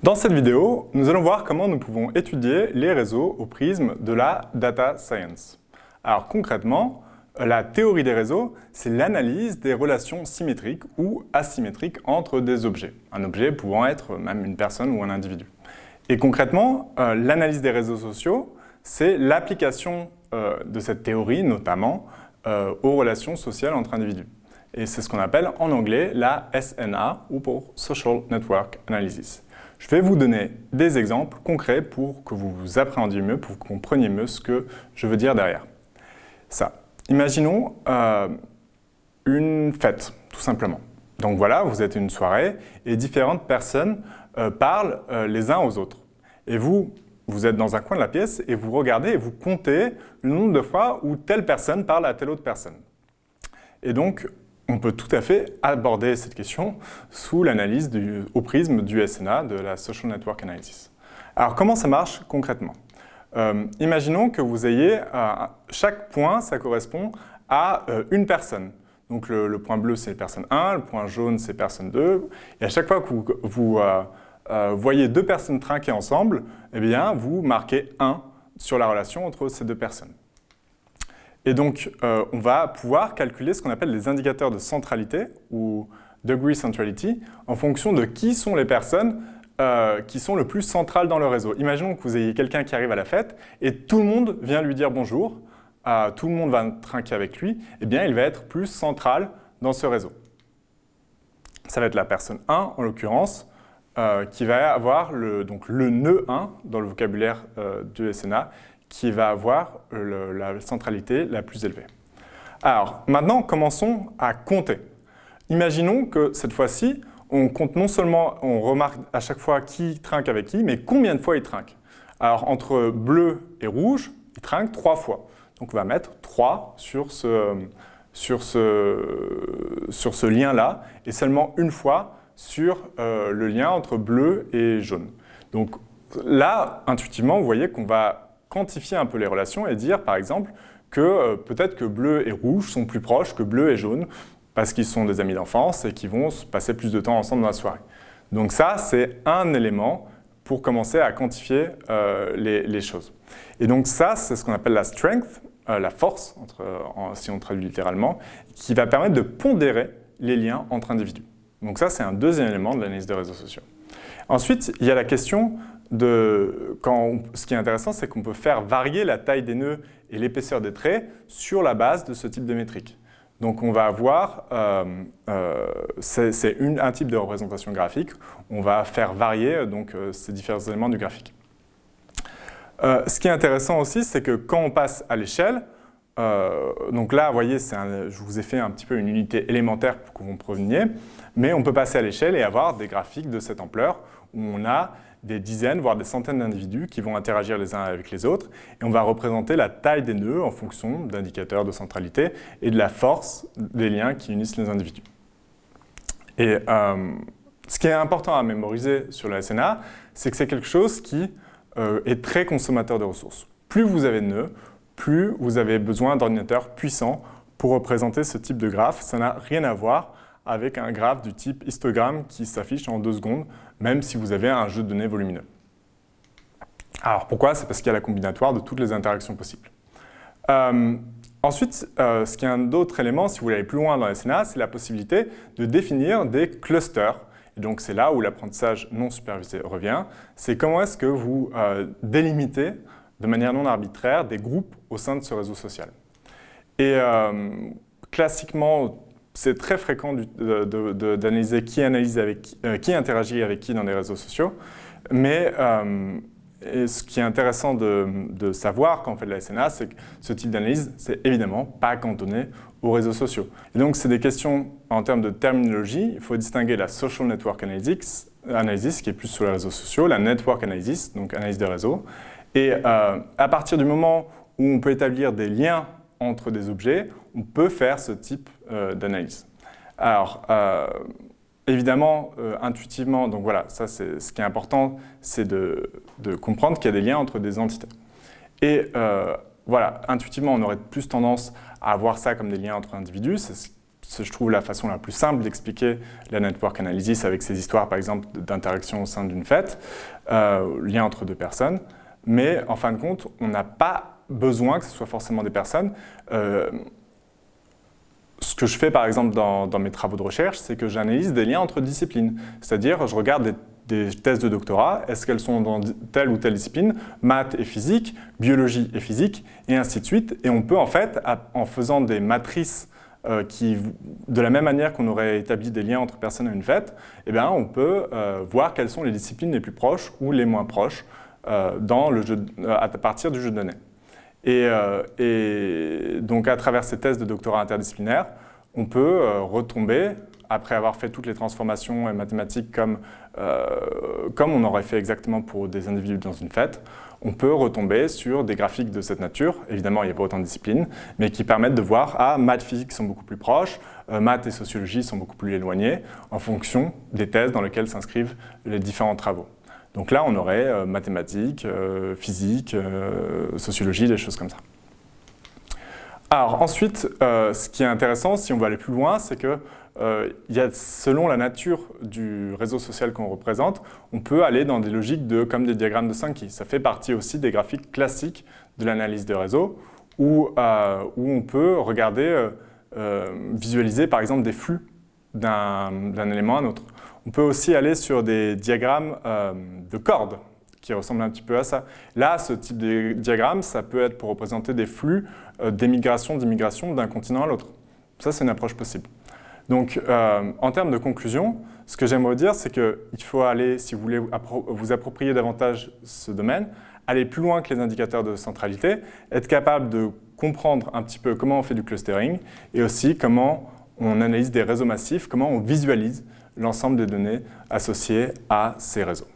Dans cette vidéo, nous allons voir comment nous pouvons étudier les réseaux au prisme de la data science. Alors concrètement, la théorie des réseaux, c'est l'analyse des relations symétriques ou asymétriques entre des objets. Un objet pouvant être même une personne ou un individu. Et concrètement, euh, l'analyse des réseaux sociaux, c'est l'application euh, de cette théorie, notamment, euh, aux relations sociales entre individus. Et c'est ce qu'on appelle en anglais la SNA, ou pour Social Network Analysis. Je vais vous donner des exemples concrets pour que vous vous appréhendiez mieux, pour que vous compreniez mieux ce que je veux dire derrière. Ça. Imaginons euh, une fête, tout simplement. Donc voilà, vous êtes une soirée et différentes personnes euh, parlent euh, les uns aux autres. Et vous, vous êtes dans un coin de la pièce et vous regardez et vous comptez le nombre de fois où telle personne parle à telle autre personne. Et donc, on peut tout à fait aborder cette question sous l'analyse au prisme du SNA, de la Social Network Analysis. Alors, comment ça marche concrètement? Euh, Imaginons que vous ayez, euh, chaque point, ça correspond à euh, une personne. Donc, le, point bleu, c'est personne 1, le point jaune, c'est personne 2. Et à chaque fois que vous, voyez deux personnes trinquer ensemble, eh bien, vous marquez 1 sur la relation entre ces deux personnes. Et donc, euh, on va pouvoir calculer ce qu'on appelle les indicateurs de centralité, ou degree centrality, en fonction de qui sont les personnes euh, qui sont le plus centrales dans le réseau. Imaginons que vous ayez quelqu'un qui arrive à la fête et tout le monde vient lui dire bonjour, euh, tout le monde va trinquer avec lui, eh bien, il va être plus central dans ce réseau. Ça va être la personne 1, en l'occurrence, qui va avoir donc, le nœud 1 dans le vocabulaire du SNA, qui va avoir la centralité la plus élevée. Alors, maintenant, commençons à compter. Imaginons que cette fois-ci, on compte non seulement, on remarque à chaque fois qui trinque avec qui, mais combien de fois il trinque. Alors, entre bleu et rouge, il trinque trois fois. Donc, on va mettre 3 sur ce, sur ce, sur ce lien-là, et seulement une fois sur euh, le lien entre bleu et jaune. Donc là, intuitivement, vous voyez qu'on va quantifier un peu les relations et dire, par exemple, que euh, peut-être que bleu et rouge sont plus proches que bleu et jaune parce qu'ils sont des amis d'enfance et qu'ils vont passer plus de temps ensemble dans la soirée. Donc ça, c'est un élément pour commencer à quantifier euh, les, choses. Et donc ça, c'est ce qu'on appelle la strength, euh, la force, si on traduit littéralement, qui va permettre de pondérer les liens entre individus. Donc ça, c'est un deuxième élément de l'analyse des réseaux sociaux. Ensuite, il y a la question ce qui est intéressant, c'est qu'on peut faire varier la taille des nœuds et l'épaisseur des traits sur la base de ce type de métrique. Donc on va avoir, euh, euh, c'est un type de représentation graphique, on va faire varier donc, euh, ces différents éléments du graphique. ce qui est intéressant aussi, c'est que quand on passe à l'échelle, donc là, vous voyez, je vous ai fait un petit peu une unité élémentaire pour que vous preveniez, mais on peut passer à l'échelle et avoir des graphiques de cette ampleur où on a des dizaines, voire des centaines d'individus qui vont interagir les uns avec les autres. Et on va représenter la taille des nœuds en fonction d'indicateurs de centralité et de la force des liens qui unissent les individus. Et euh, ce qui est important à mémoriser sur la SNA, c'est que c'est quelque chose qui euh, est très consommateur de ressources. Plus vous avez de nœuds, plus vous avez besoin d'ordinateurs puissants pour représenter ce type de graphe. Ça n'a rien à voir avec un graphe du type histogramme qui s'affiche en deux secondes, même si vous avez un jeu de données volumineux. Alors pourquoi? C'est parce qu'il y a la combinatoire de toutes les interactions possibles. Euh, ensuite, euh, ce qui est un autre élément, si vous voulez aller plus loin dans la SNA, c'est la possibilité de définir des clusters. Et donc c'est là où l'apprentissage non supervisé revient. C'est comment est-ce que vous euh, délimitez de manière non arbitraire des groupes au sein de ce réseau social. Et classiquement, c'est très fréquent d'analyser euh, qui interagit avec qui dans les réseaux sociaux. Mais euh, ce qui est intéressant de, savoir quand on fait de la SNA, c'est que ce type d'analyse, c'est évidemment pas cantonné aux réseaux sociaux. Et donc, c'est des questions en termes de terminologie. Il faut distinguer la Social Network Analysis, analysis qui est plus sur les réseaux sociaux, la Network Analysis, donc analyse des réseaux. Et euh, à partir du moment où on peut établir des liens entre des objets, on peut faire ce type euh, d'analyse. Alors, euh, évidemment, intuitivement, donc voilà, ça c'est ce qui est important, c'est de, comprendre qu'il y a des liens entre des entités. Et voilà, intuitivement, on aurait plus tendance à voir ça comme des liens entre individus, c'est je trouve la façon la plus simple d'expliquer la network analysis avec ces histoires, par exemple, d'interaction au sein d'une fête, euh, lien entre deux personnes. Mais en fin de compte, on n'a pas besoin que ce soit forcément des personnes. Euh, ce que je fais par exemple dans, mes travaux de recherche, c'est que j'analyse des liens entre disciplines. C'est-à-dire, je regarde des, thèses de doctorat, est-ce qu'elles sont dans telle ou telle discipline, maths et physique, biologie et physique, et ainsi de suite. Et on peut en fait, en faisant des matrices euh, qui, de la même manière qu'on aurait établi des liens entre personnes à une fête, eh bien, on peut euh, voir quelles sont les disciplines les plus proches ou les moins proches dans le jeu, à partir du jeu de données. Euh, et, donc, à travers ces tests de doctorat interdisciplinaire, on peut euh, retomber, après avoir fait toutes les transformations mathématiques comme, euh, comme on aurait fait exactement pour des individus dans une fête, on peut retomber sur des graphiques de cette nature. Évidemment, il n'y a pas autant de disciplines, mais qui permettent de voir, ah, maths, physique sont beaucoup plus proches, maths et sociologie sont beaucoup plus éloignés, en fonction des thèses dans lesquelles s'inscrivent les différents travaux. Donc là, on aurait euh, mathématiques, euh, physique, euh, sociologie, des choses comme ça. Alors ensuite, ce qui est intéressant, si on veut aller plus loin, c'est que y a, selon la nature du réseau social qu'on représente, on peut aller dans des logiques de, comme des diagrammes de Sankey. Ça fait partie aussi des graphiques classiques de l'analyse des réseaux, où, où, on peut regarder, visualiser par exemple des flux d'un élément à un autre. On peut aussi aller sur des diagrammes euh, de cordes qui ressemblent un petit peu à ça. Là, ce type de diagramme, ça peut être pour représenter des flux euh, d'émigration, d'immigration d'un continent à l'autre. Ça, c'est une approche possible. Donc, euh, en termes de conclusion, ce que j'aimerais dire, c'est qu'il faut aller, si vous voulez vous approprier davantage ce domaine, aller plus loin que les indicateurs de centralité, être capable de comprendre un petit peu comment on fait du clustering et aussi comment on analyse des réseaux massifs, comment on visualise l'ensemble des données associées à ces réseaux.